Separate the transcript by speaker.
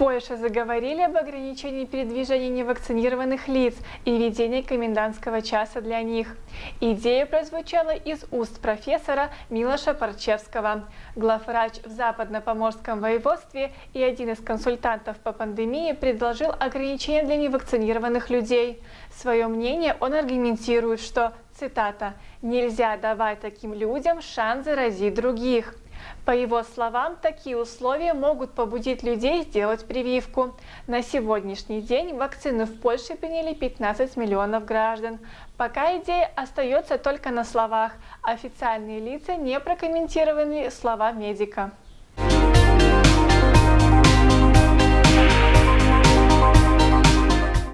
Speaker 1: Польше заговорили об ограничении передвижения невакцинированных лиц и введении комендантского часа для них. Идея прозвучала из уст профессора Милоша Парчевского. Главврач в Западно-Поморском воеводстве и один из консультантов по пандемии предложил ограничения для невакцинированных людей. Свое мнение он аргументирует, что, цитата, «нельзя давать таким людям шанс заразить других». По его словам, такие условия могут побудить людей сделать прививку. На сегодняшний день вакцину в Польше приняли 15 миллионов граждан. Пока идея остается только на словах. Официальные лица не прокомментировали слова медика.